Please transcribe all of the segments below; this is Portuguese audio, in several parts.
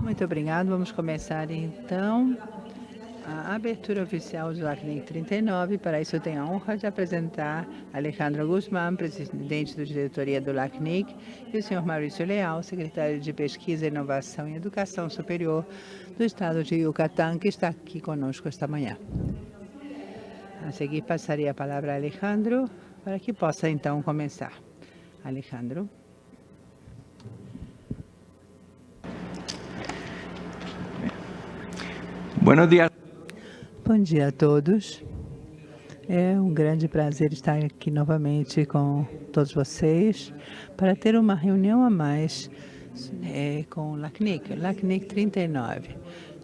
Muito obrigado. Vamos começar então a abertura oficial do LACNIC 39. Para isso, eu tenho a honra de apresentar Alejandro Guzmán, presidente da diretoria do LACNIC, e o senhor Maurício Leal, secretário de Pesquisa, Inovação e Educação Superior do estado de Yucatán, que está aqui conosco esta manhã. A seguir, passaria a palavra a Alejandro para que possa então começar. Alejandro. Buenos días. Bom dia a todos. É um grande prazer estar aqui novamente com todos vocês para ter uma reunião a mais é, com o LACNIC, LACNIC 39.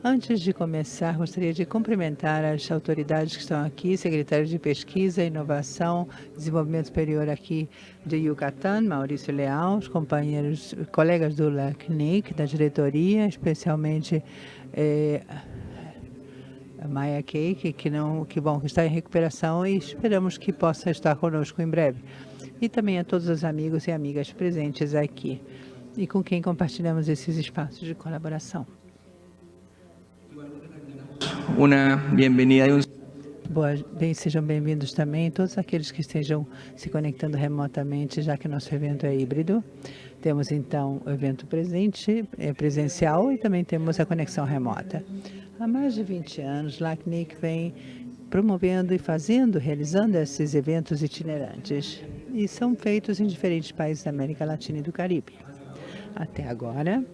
Antes de começar, gostaria de cumprimentar as autoridades que estão aqui, secretário de Pesquisa, Inovação e Desenvolvimento Superior aqui de Yucatán, Maurício Leal, os companheiros, colegas do LACNIC, da diretoria, especialmente é, Maia Cake, que, não, que, bom, que está em recuperação e esperamos que possa estar conosco em breve. E também a todos os amigos e amigas presentes aqui e com quem compartilhamos esses espaços de colaboração. Uma bem-vinda e um Boa, bem, sejam bem-vindos também todos aqueles que estejam se conectando remotamente, já que nosso evento é híbrido. Temos, então, o evento presente, é presencial e também temos a conexão remota. Há mais de 20 anos, LACNIC vem promovendo e fazendo, realizando esses eventos itinerantes. E são feitos em diferentes países da América Latina e do Caribe. Até agora,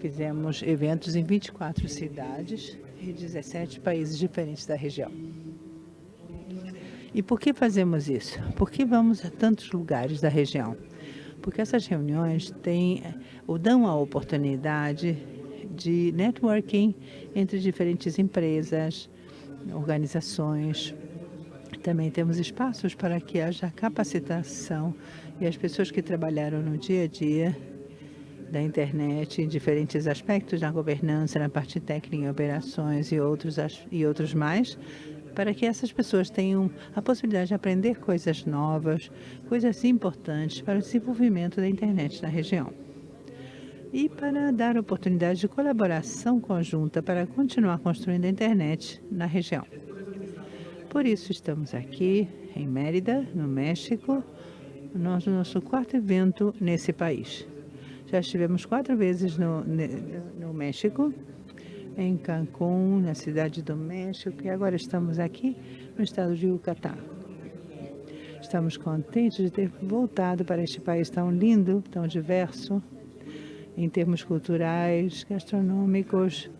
fizemos eventos em 24 cidades e 17 países diferentes da região. E por que fazemos isso? Por que vamos a tantos lugares da região? Porque essas reuniões têm, ou dão a oportunidade de networking entre diferentes empresas, organizações. Também temos espaços para que haja capacitação e as pessoas que trabalharam no dia a dia da internet em diferentes aspectos da governança, na parte técnica, operações e outros, e outros mais, para que essas pessoas tenham a possibilidade de aprender coisas novas, coisas importantes para o desenvolvimento da internet na região e para dar oportunidade de colaboração conjunta para continuar construindo a internet na região. Por isso, estamos aqui em Mérida, no México, no nosso quarto evento nesse país. Já estivemos quatro vezes no, no México, em Cancún, na cidade do México, e agora estamos aqui no estado de Yucatán. Estamos contentes de ter voltado para este país tão lindo, tão diverso, em termos culturais, gastronômicos,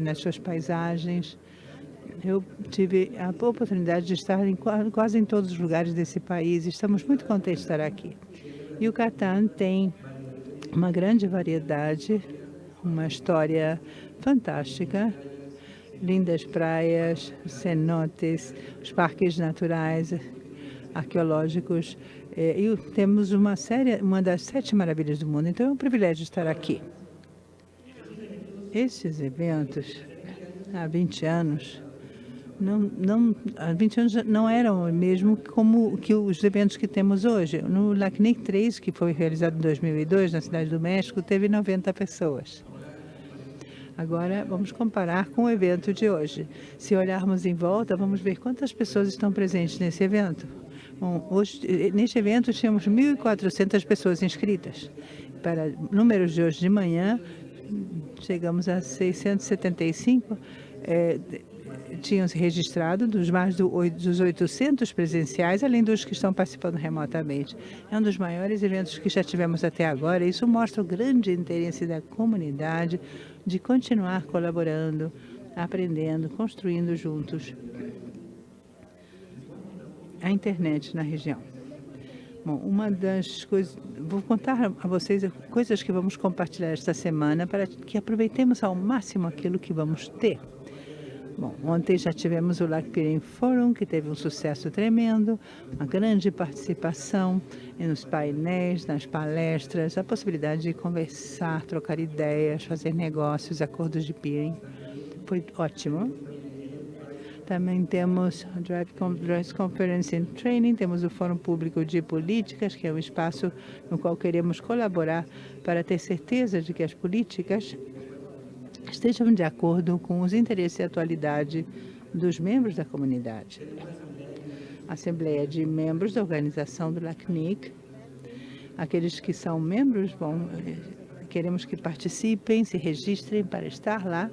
nas suas paisagens. Eu tive a oportunidade de estar em quase em todos os lugares desse país. Estamos muito contentes de estar aqui. E o Catan tem uma grande variedade, uma história fantástica, lindas praias, cenotes, os parques naturais, arqueológicos é, e temos uma série, uma das sete maravilhas do mundo, então é um privilégio estar aqui. Esses eventos, há 20 anos, não, não, há 20 anos não eram mesmo como que os eventos que temos hoje. No LACNIC 3, que foi realizado em 2002, na Cidade do México, teve 90 pessoas. Agora, vamos comparar com o evento de hoje. Se olharmos em volta, vamos ver quantas pessoas estão presentes nesse evento. Bom, hoje, eh, neste evento tínhamos 1.400 pessoas inscritas. Para números de hoje de manhã, chegamos a 675, é, tinham se registrado dos mais do, dos 800 presenciais, além dos que estão participando remotamente. É um dos maiores eventos que já tivemos até agora. Isso mostra o grande interesse da comunidade de continuar colaborando, aprendendo, construindo juntos a internet na região. Bom, uma das coisas, vou contar a vocês coisas que vamos compartilhar esta semana para que aproveitemos ao máximo aquilo que vamos ter. Bom, ontem já tivemos o LACPIRIM Forum, que teve um sucesso tremendo, uma grande participação nos painéis, nas palestras, a possibilidade de conversar, trocar ideias, fazer negócios, acordos de peering. Foi ótimo. Também temos Drive Conference and Training, temos o Fórum Público de Políticas, que é um espaço no qual queremos colaborar para ter certeza de que as políticas estejam de acordo com os interesses e atualidade dos membros da comunidade. Assembleia de membros da organização do LACNIC. Aqueles que são membros, bom, queremos que participem, se registrem para estar lá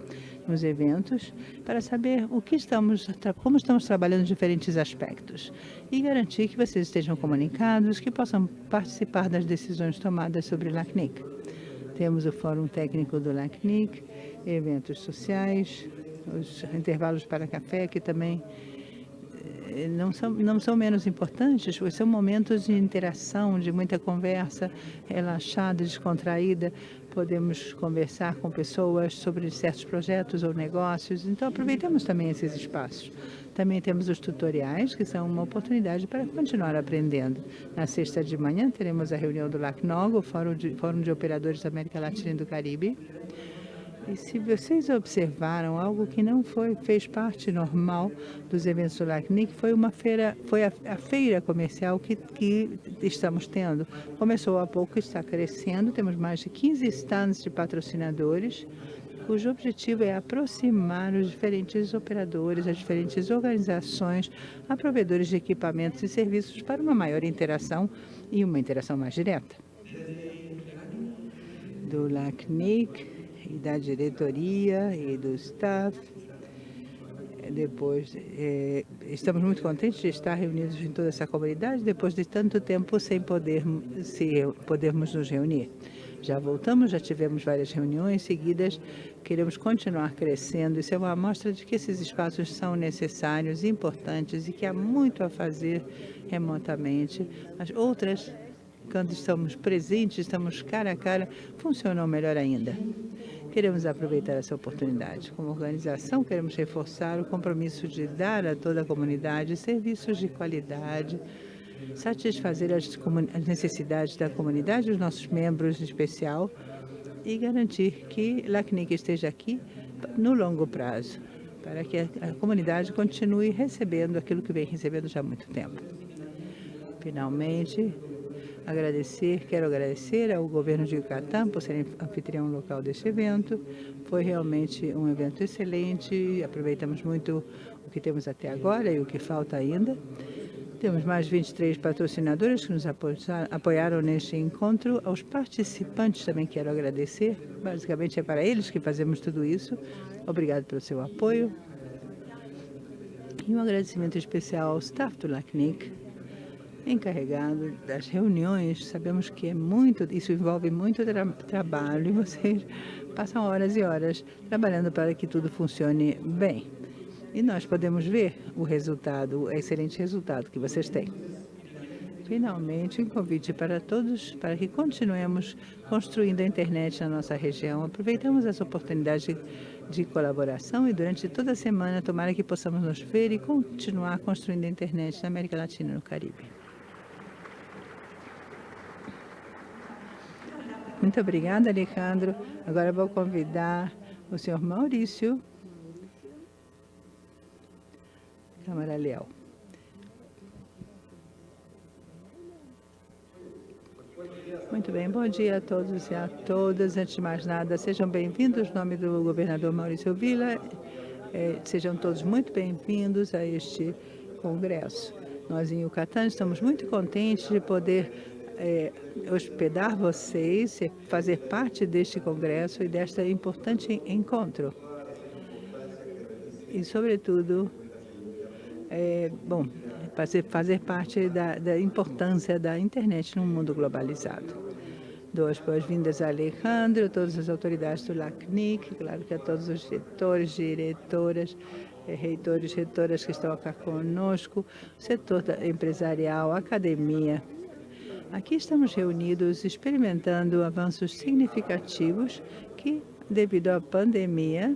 nos eventos, para saber o que estamos, como estamos trabalhando diferentes aspectos e garantir que vocês estejam comunicados, que possam participar das decisões tomadas sobre o LACNIC. Temos o Fórum Técnico do LACNIC, eventos sociais, os intervalos para café, que também não são, não são menos importantes, pois são momentos de interação, de muita conversa relaxada, descontraída. Podemos conversar com pessoas sobre certos projetos ou negócios, então aproveitamos também esses espaços. Também temos os tutoriais, que são uma oportunidade para continuar aprendendo. Na sexta de manhã teremos a reunião do LACNOG, o Fórum de, Fórum de Operadores da América Latina e do Caribe, e se vocês observaram algo que não foi, fez parte normal dos eventos do LACNIC, foi uma feira, foi a, a feira comercial que, que, estamos tendo. Começou há pouco, está crescendo, temos mais de 15 stands de patrocinadores, cujo objetivo é aproximar os diferentes operadores, as diferentes organizações, a provedores de equipamentos e serviços para uma maior interação e uma interação mais direta. Do LACNIC, e da diretoria e do staff. Depois, é, estamos muito contentes de estar reunidos em toda essa comunidade, depois de tanto tempo sem poder, se, podermos nos reunir. Já voltamos, já tivemos várias reuniões seguidas, queremos continuar crescendo. Isso é uma amostra de que esses espaços são necessários, importantes e que há muito a fazer remotamente. As outras, quando estamos presentes, estamos cara a cara, funcionam melhor ainda. Queremos aproveitar essa oportunidade. Como organização, queremos reforçar o compromisso de dar a toda a comunidade serviços de qualidade, satisfazer as, necessidades da comunidade, dos nossos membros em especial, e garantir que LACNIC esteja aqui no longo prazo, para que a comunidade continue recebendo aquilo que vem recebendo já há muito tempo. Finalmente, agradecer, quero agradecer ao governo de Yucatán por ser anfitrião local deste evento. Foi realmente um evento excelente, aproveitamos muito o que temos até agora e o que falta ainda. Temos mais 23 patrocinadores que nos apoiaram neste encontro. Aos participantes também quero agradecer. Basicamente é para eles que fazemos tudo isso. Obrigado pelo seu apoio. E um agradecimento especial ao staff do LACNIC, encarregado das reuniões. Sabemos que é muito, isso envolve muito tra trabalho e vocês passam horas e horas trabalhando para que tudo funcione bem. E nós podemos ver o resultado, o excelente resultado que vocês têm. Finalmente, um convite para todos para que continuemos construindo a internet na nossa região. Aproveitamos essa oportunidade de, colaboração e durante toda a semana, tomara que possamos nos ver e continuar construindo a internet na América Latina e no Caribe. Muito obrigada, Alejandro. Agora vou convidar o senhor Maurício Câmara Leal. Muito bem, bom dia a todos e a todas. Antes de mais nada, sejam bem-vindos. Em nome do governador Maurício Vila, eh, sejam todos muito bem-vindos a este congresso. Nós, em Yucatán, estamos muito contentes de poder é, hospedar vocês, fazer parte deste congresso e desta importante encontro. E, sobretudo, é, bom, fazer, fazer parte da, da importância da internet no mundo globalizado. Dou as boas-vindas a Alejandro, todas as autoridades do LACNIC, claro que a todos os diretores, diretoras, é, reitores, reitoras que estão aqui conosco, setor empresarial, academia, Aqui estamos reunidos experimentando avanços significativos que, devido à pandemia,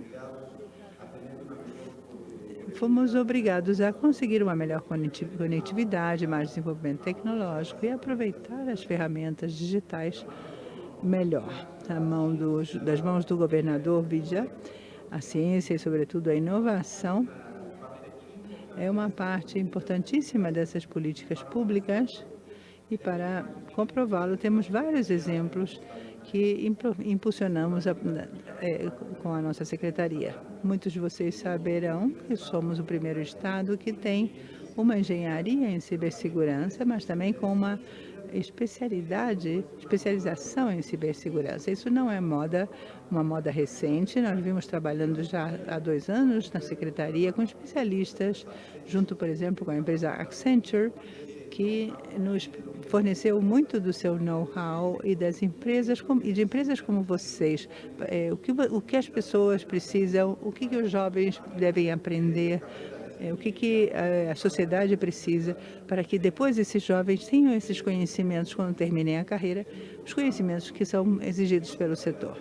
fomos obrigados a conseguir uma melhor conectividade, mais desenvolvimento tecnológico e aproveitar as ferramentas digitais melhor. Na mão dos, das mãos do governador Vidya, a ciência e, sobretudo, a inovação é uma parte importantíssima dessas políticas públicas e para comprová-lo temos vários exemplos que impulsionamos a, é, com a nossa secretaria. Muitos de vocês saberão que somos o primeiro estado que tem uma engenharia em cibersegurança, mas também com uma especialidade, especialização em cibersegurança. Isso não é moda, uma moda recente. Nós vimos trabalhando já há dois anos na secretaria com especialistas, junto, por exemplo, com a empresa Accenture, que nos forneceu muito do seu know-how e das empresas e de empresas como vocês, é, o, que, o que as pessoas precisam, o que, que os jovens devem aprender, é, o que, que a, a sociedade precisa para que depois esses jovens tenham esses conhecimentos quando terminem a carreira, os conhecimentos que são exigidos pelo setor.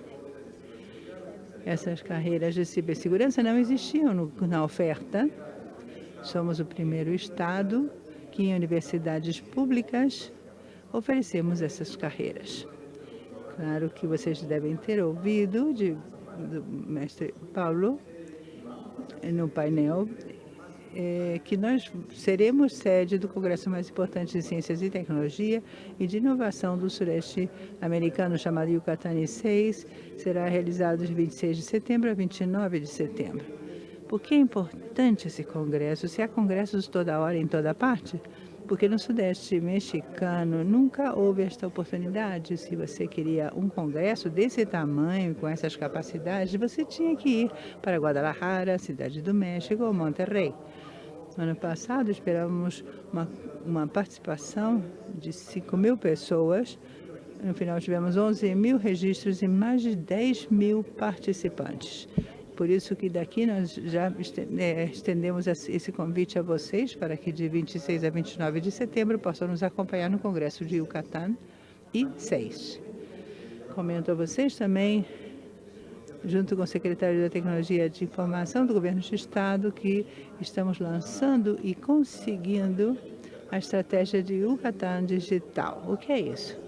Essas carreiras de cibersegurança não existiam no, na oferta. Somos o primeiro estado que em universidades públicas oferecemos essas carreiras. Claro que vocês devem ter ouvido de, do mestre Paulo no painel é, que nós seremos sede do congresso mais importante de ciências e tecnologia e de inovação do sureste americano, chamado Yucatán 6, será realizado de 26 de setembro a 29 de setembro. Por que é importante esse congresso? Se há congressos toda hora em toda parte, porque no Sudeste mexicano nunca houve esta oportunidade. Se você queria um congresso desse tamanho, com essas capacidades, você tinha que ir para Guadalajara, Cidade do México ou Monterrey. No ano passado, esperávamos uma, uma participação de 5 mil pessoas. No final, tivemos 11 mil registros e mais de 10 mil participantes. Por isso que daqui nós já é, estendemos esse convite a vocês para que de 26 a 29 de setembro possam nos acompanhar no Congresso de Yucatán e 6. Comento a vocês também, junto com o secretário da Tecnologia de Informação do Governo do Estado, que estamos lançando e conseguindo a estratégia de Yucatán Digital. O que é isso?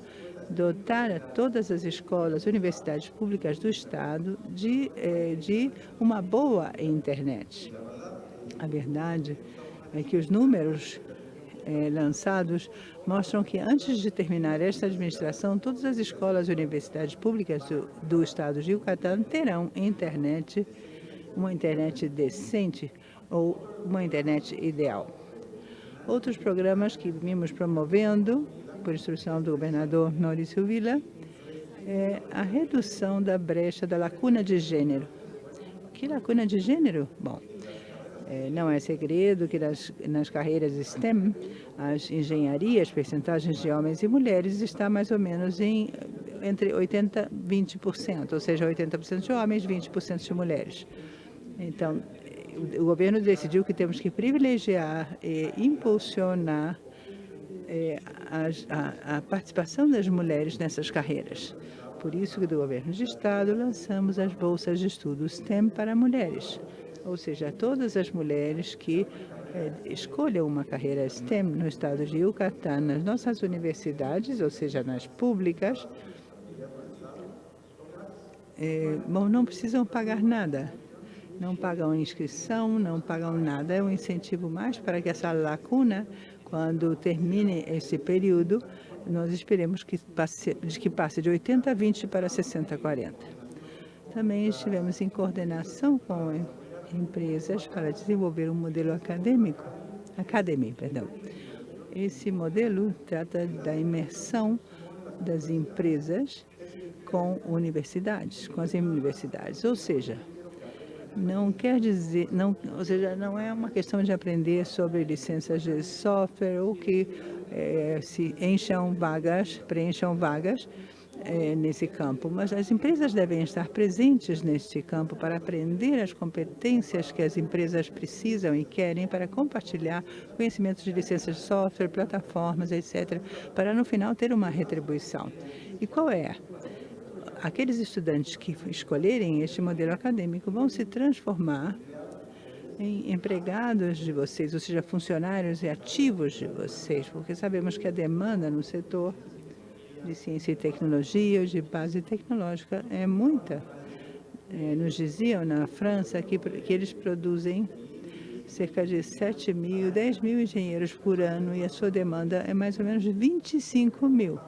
Dotar a todas as escolas, universidades públicas do Estado de, eh, de uma boa internet. A verdade é que os números eh, lançados mostram que antes de terminar esta administração, todas as escolas e universidades públicas do, do Estado de Yucatán terão internet, uma internet decente ou uma internet ideal. Outros programas que vimos promovendo por instrução do governador Maurício Vila, é a redução da brecha da lacuna de gênero. Que lacuna de gênero? Bom, é, não é segredo que nas, nas carreiras STEM, as engenharias, percentagens de homens e mulheres está mais ou menos em entre 80% e 20%, ou seja, 80% de homens, 20% de mulheres. Então, o governo decidiu que temos que privilegiar e impulsionar é, a, a, participação das mulheres nessas carreiras. Por isso que do governo de estado lançamos as bolsas de estudo STEM para mulheres, ou seja, todas as mulheres que é, escolham uma carreira STEM no estado de Yucatán, nas nossas universidades, ou seja, nas públicas, é, bom, não precisam pagar nada. Não pagam inscrição, não pagam nada. É um incentivo mais para que essa lacuna quando termine esse período, nós esperemos que passe, que passe de 80 a 20 para 60 a 40. Também estivemos em coordenação com empresas para desenvolver um modelo acadêmico, academy, perdão. Esse modelo trata da imersão das empresas com universidades, com as universidades, ou seja, não quer dizer, não, ou seja, não é uma questão de aprender sobre licenças de software ou que é, se encham vagas, preencham vagas é, nesse campo, mas as empresas devem estar presentes neste campo para aprender as competências que as empresas precisam e querem para compartilhar conhecimentos de licenças de software, plataformas, etc., para no final ter uma retribuição. E qual é? Aqueles estudantes que escolherem este modelo acadêmico vão se transformar em empregados de vocês, ou seja, funcionários e ativos de vocês, porque sabemos que a demanda no setor de ciência e tecnologia, de base tecnológica, é muita. É, nos diziam na França que, que eles produzem cerca de 7 mil, 10 mil engenheiros por ano e a sua demanda é mais ou menos 25 mil.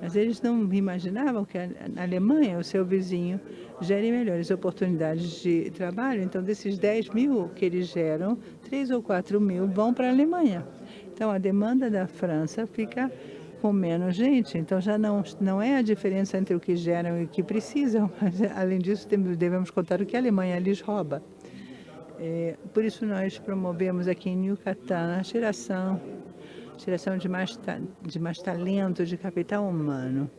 Mas eles não imaginavam que a Alemanha, o seu vizinho, gere melhores oportunidades de trabalho. Então, desses 10 mil que eles geram, 3 ou 4 mil vão para a Alemanha. Então, a demanda da França fica com menos gente. Então, já não, não é a diferença entre o que geram e o que precisam. Mas, além disso, devemos contar o que a Alemanha lhes rouba. É, por isso, nós promovemos aqui em Yucatán a geração geração de mais, de mais talento, de capital humano.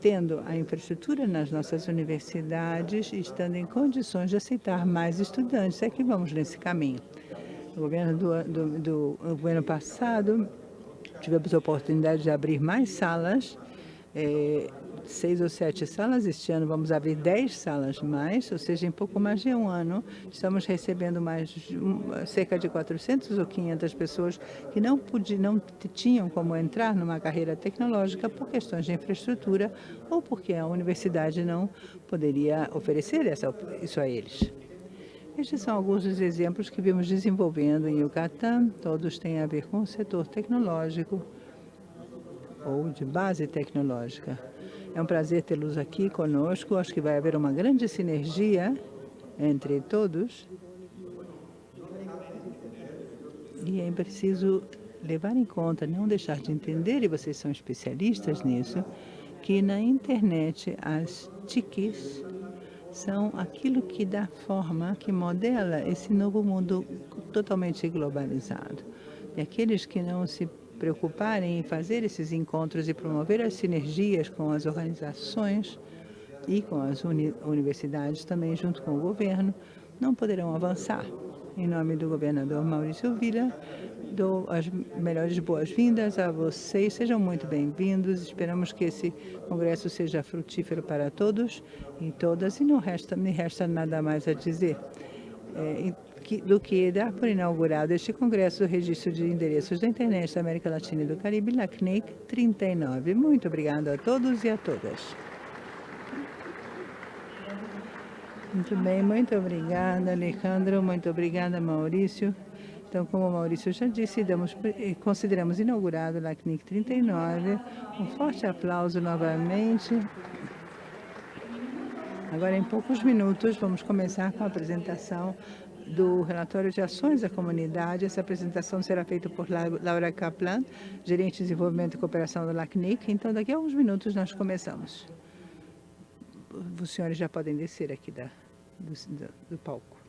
Tendo a infraestrutura nas nossas universidades estando em condições de aceitar mais estudantes. É que vamos nesse caminho. No governo do, do, do governo passado, tivemos a oportunidade de abrir mais salas é, seis ou sete salas. Este ano vamos abrir dez salas mais, ou seja, em pouco mais de um ano, estamos recebendo mais cerca de 400 ou 500 pessoas que não, podiam, não tinham como entrar numa carreira tecnológica por questões de infraestrutura ou porque a universidade não poderia oferecer essa, isso a eles. Estes são alguns dos exemplos que vimos desenvolvendo em Yucatán, todos têm a ver com o setor tecnológico ou de base tecnológica. É um prazer tê-los aqui conosco. Acho que vai haver uma grande sinergia entre todos. E é preciso levar em conta, não deixar de entender, e vocês são especialistas nisso, que na internet as TICs são aquilo que dá forma, que modela esse novo mundo totalmente globalizado. E aqueles que não se preocuparem em fazer esses encontros e promover as sinergias com as organizações e com as uni universidades, também junto com o governo, não poderão avançar. Em nome do governador Maurício Villa, dou as melhores boas-vindas a vocês. Sejam muito bem-vindos. Esperamos que esse congresso seja frutífero para todos e todas. E não resta, me resta nada mais a dizer. É, do que dar por inaugurado este Congresso do Registro de Endereços da Internet da América Latina e do Caribe, LACNIC 39. Muito obrigado a todos e a todas. Muito bem, muito obrigada, Alejandro, muito obrigada, Maurício. Então, como o Maurício já disse, damos, eh, consideramos inaugurado o LACNIC 39. Um forte aplauso novamente. Agora, em poucos minutos, vamos começar com a apresentação do relatório de ações da comunidade. Essa apresentação será feita por Laura Kaplan, gerente de desenvolvimento e cooperação do LACNIC. Então, daqui a alguns minutos nós começamos. Os senhores já podem descer aqui da, do, do palco.